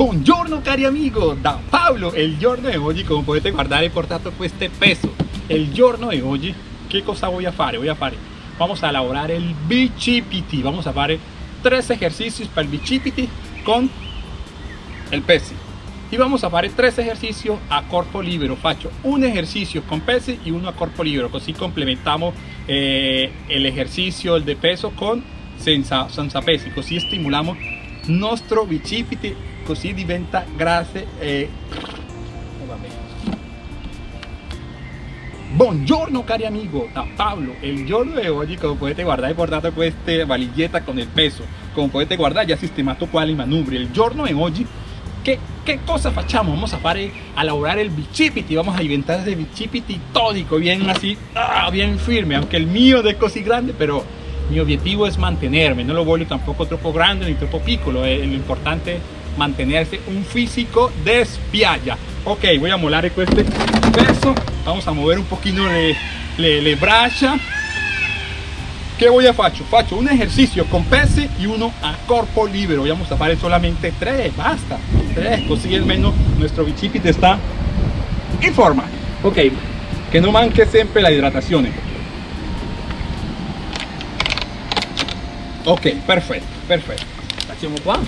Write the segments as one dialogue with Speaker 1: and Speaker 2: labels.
Speaker 1: Buongiorno cari amigo, da Paolo, il giorno di oggi come potete guardare ho portato questo peso. Il giorno di oggi che cosa voy a fare? Voy a fare, vamos a elaborar el bicipiti, vamos a fare tres ejercicios para el bicipiti con el pesi y vamos a fare tres ejercicios a corpo libero. Faccio un ejercicio con pesi y uno a corpo libero. Così complementamos eh, el ejercicio el de peso con senza, senza pesi così stimolamos nostro bicipiti così diventa grasse e Buongiorno cari amigo, da Pablo, el giorno de oggi come potete guardare ho portato questa valigetta con il peso. Come potete guardare già sistemato qua i manubri il giorno de oggi che, che cosa facciamo? vamos a fare a elaborar el bicipiti vamos a inventar ese bicipiti tónico bien así, ah, bien firme. Aunque el mío es così grande pero mi objetivo es mantenerme. No lo voglio tampoco troppo grande ni troppo piccolo è lo importante mantenerse un físico de spiaggia ok voy a molar este peso vamos a mover un poquito le, le, le braccia ¿Qué voy a faccio? Faccio un ejercicio con pesi y uno a corpo libero. Vamos a hacer solamente tres, basta. Tres, così almeno nuestro bicipite está en forma. Ok, que no manque siempre la hidratación. Ok, perfecto, perfecto. Facciamo qua.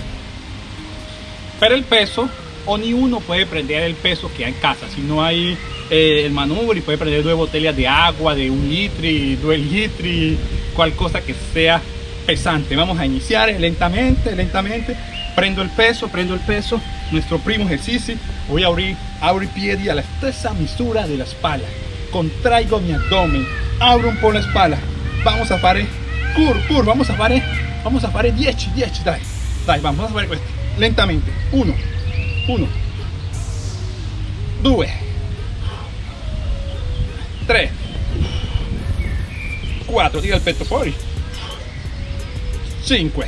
Speaker 1: Per el peso, ogni uno puede prender el peso que hay en casa. Si no hay eh, el manubrio, puede prender dos botellas de agua de un litro, dos litros cual cosa que sea pesante. Vamos a iniciar lentamente lentamente. Prendo el peso prendo el peso. Nuestro primo ejercicio voy a abrir abro i piedi a la stessa misura de la espalda. Contraigo mi abdomen. Abro un poco la espalda. Vamos a fare cur cur vamos a fare vamos a fare 10 10 dai. Dai vamos a fare questo lentamente. 1 1 2 3 4 tira il petto fuori 5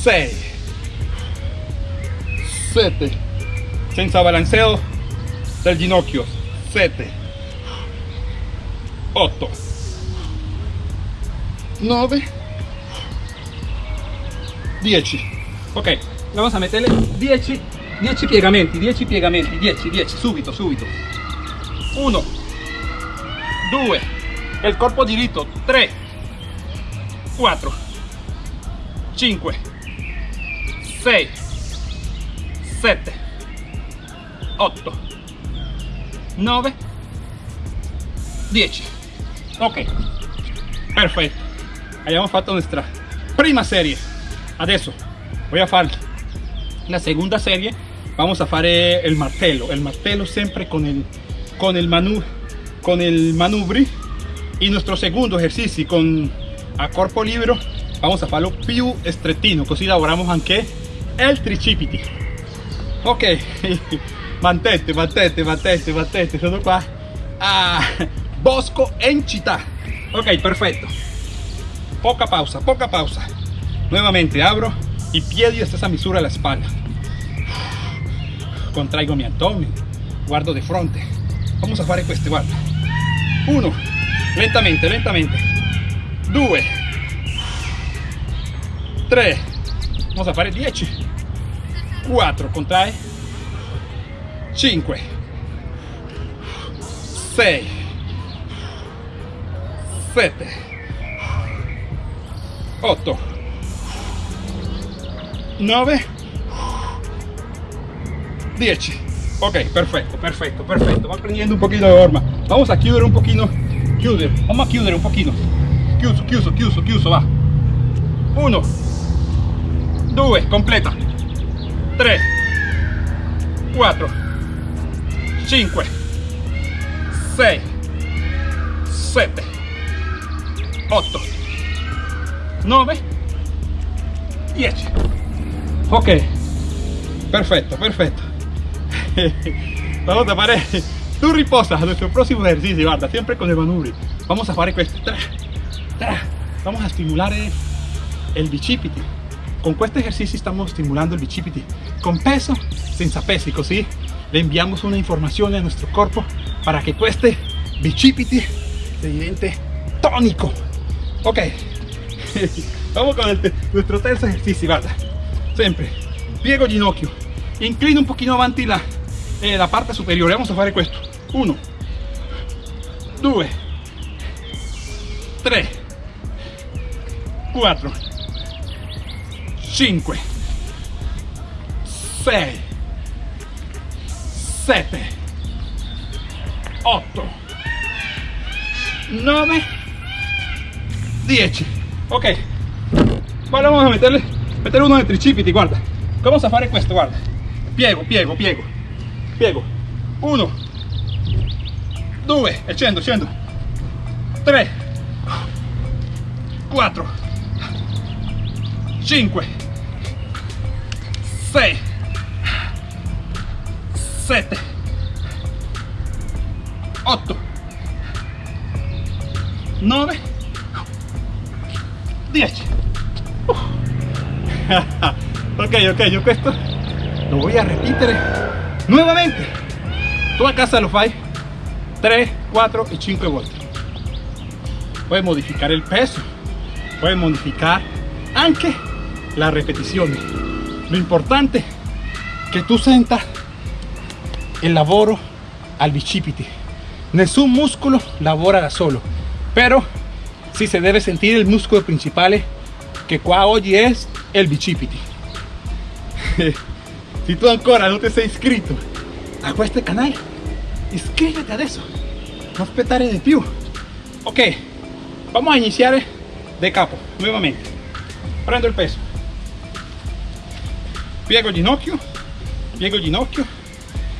Speaker 1: 6 7 senza balanceo del ginocchio. 7 8 9 10 ok vamos a meterle 10 10 piegamenti 10 piegamenti 10 10 subito subito. 1 2 el corpo diritto. 3 4 5 6 7 8 9 10 ok. Perfetto. Abbiamo fatto nuestra prima serie adesso voy a fare la segunda serie vamos a fare el martello el martello siempre con el con el manu con el manubri. Y nuestro segundo ejercicio con a corpo libero vamos a farlo più strettino così lavoriamo anche el tricipiti. Ok mantente mantente mantente mantente sono qua. A bosco en città ok perfecto poca pausa poca pausa nuevamente abro y piedi a esa misura la espalda. Contraigo mi abdomen guardo de frente vamos a fare questo guarda uno. Lentamente lentamente. 2 3 vamos a fare 10 4 contrae. 5 6 7 8 9 10 ok perfecto perfecto perfecto. Va prendiendo un poquito de forma vamos a chiudere un poquito. Chiudere vamos a chiudere un pochino chiuso chiuso chiuso chiuso va. 1 2 completa. 3 4 5 6 7 8 9 10 ok perfecto perfecto vamos a fare Tú riposa nuestro próximo ejercicio, guarda, siempre con el manubrio. Vamos a hacer esto. Vamos a estimular el, bicipiti. Con este ejercicio estamos estimulando el bicipiti con peso, sin peso, así le enviamos una información a nuestro cuerpo para que este bicipiti se evidente tónico. Ok, vamos con nuestro tercer ejercicio, guarda. Siempre piego ginocchio, inclino un pochino avanti la, eh, la parte superiore, vamos a fare questo, 1, 2, 3, 4, 5, 6, 7, 8, 9, 10. Ok, ahora vamos a meterle, meterle uno de tricipiti, guarda. Vamos a fare questo, guarda. Piego, piego, piego. Piego. 1, 2, e scendo, scendo. 3, 4, 5, 6, 7, 8, 9, 10. ok, ok, yo questo lo voy a repetir nuevamente. Tú a casa lo fai 3, 4 y 5 volte. Puedes modificar el peso, puedes modificar anche la repetizione. Lo importante è che tu senta il lavoro al bicipiti. Nessun muscolo lavora da solo, pero sí se debe sentir el músculo principal que qua oggi è il bicipiti. si tu ancora non ti sei iscritto a questo canale, iscríbete adesso, non aspettare di più. Ok, vamos a iniziare de capo, nuevamente. Prendo il peso, piego el ginocchio, piego el ginocchio,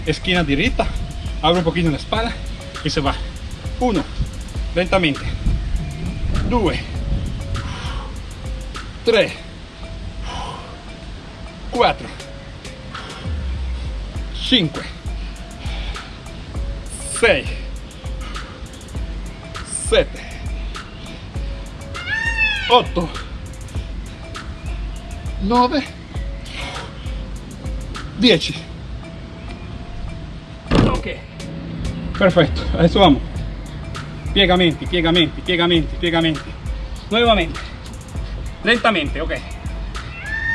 Speaker 1: esquina diretta, abro un poquito la espalda y se va. Uno, lentamente. Due, tre, quattro, cinque, sei, sette, otto, nove, dieci. Ok, perfetto, adesso vamos. Piegamenti, piegamenti, piegamenti, piegamenti. Nuevamente, lentamente, ok.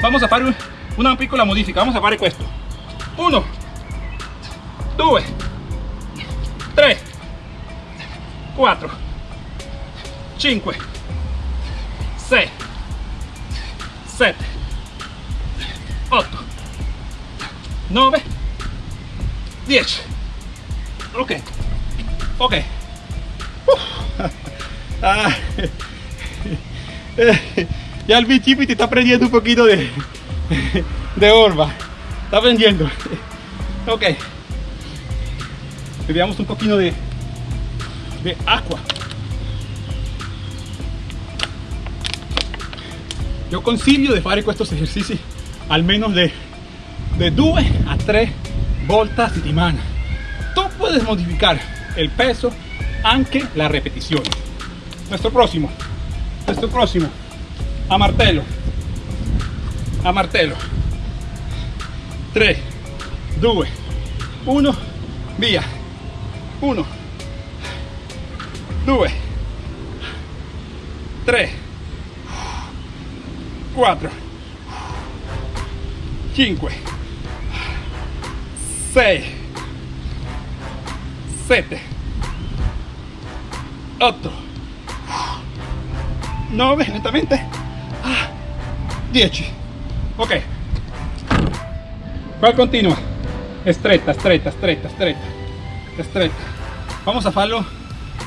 Speaker 1: Vamos a fare un- una piccola modifica, vamos a fare questo. 1, 2, 3, 4, 5, 6, 7, 8, 9, 10. Ok, ok. Ah. Ya el bicipiti está prendiendo un poquito de, de orba. Está prendiendo. Ok. Bebiamo un poquito de, de agua. Yo consiglio di fare questi esercizi almeno de, de 2 a 3 volte a settimana. Tu puedes modificar el peso, anche la repetición. Nuestro próximo, nuestro próximo, a martelo, a martelo. 3, 2, 1, via. 1, 2, 3, 4, 5, 6, 7, 8, 9, lentamente, 10. Ok. ¿Cuál continua? Stretta, stretta, stretta, stretta, stretta. Vamos a farlo,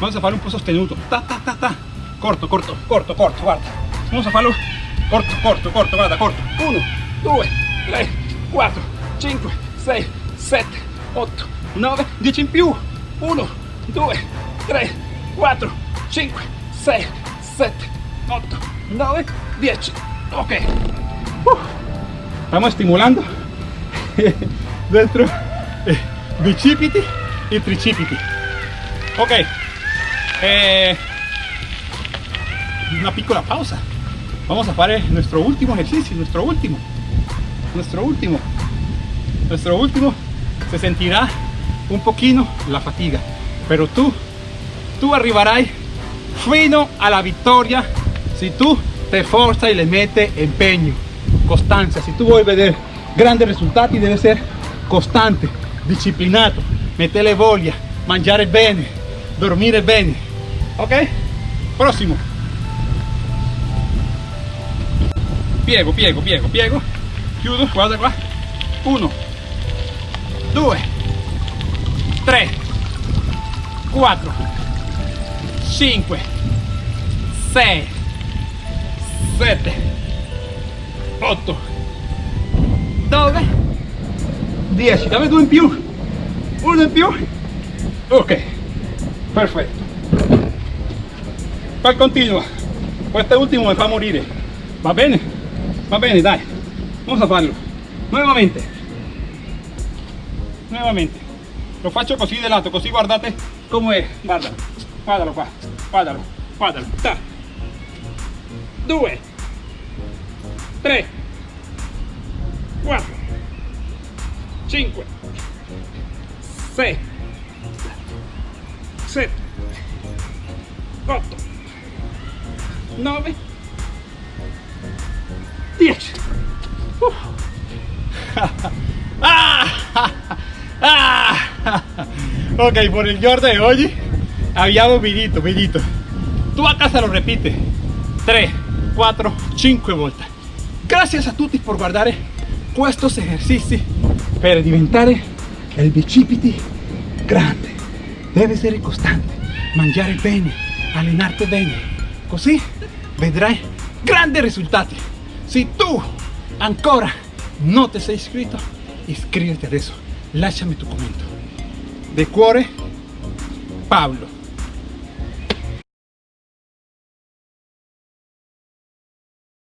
Speaker 1: vamos a farlo un po' sostenuto. Ta, ta, ta, ta. Corto, corto, corto, corto, guarda. Vamos a farlo corto, corto, corto, guarda, corto. 1, 2, 3, 4, 5, 6, 7, 8, 9, 10 in più. 1, 2, 3, 4, 5, 6, 7, 8, 9, 10. Ok. Estamos estimulando dentro eh, bicipiti y tricipiti. Ok. Eh, una piccola pausa. Vamos a fare nuestro último ejercicio, nuestro último. Nuestro último. Nuestro último se sentirá un poquito la fatiga, pero tú, tú arribarás fino a la victoria si tú te esfuerzas y le metes empeño, constancia. Si tú vuoi vedere grandi risultati deve essere costante, disciplinato, mettere voglia, mangiare bene, dormire bene. Ok? Prossimo. Piego, piego, piego, piego. Chiudo, guarda qua. Uno, due, tre, quattro, cinque, sei, sette, otto, nove, dieci. Dammi due in più. Uno in più. Ok, perfetto. Poi continua. Questo ultimo mi fa morire. Va bene? Va bene, dai. Vamos a farlo. Nuovamente. Nuovamente. Lo faccio così di lato, così guardate come è. Guarda. Guardalo qua. Guardalo. Guardalo. Ta. Due. Tre. Quattro. Cinque. Sei. Sette. Otto. Nove. Dieci. Uh. ok, por el giorno de hoy abbiamo finito, finito. Tu a casa lo repite 3, 4, 5 volte. Gracias a tutti por guardare questi esercizi per diventare il bicipiti grande. Deve essere costante, mangiare bene, allenarti bene. Così vedrai grandi risultati. Se tu ancora non ti sei iscritto, iscriviti adesso. Lasciami tu commento. De cuore, Pablo.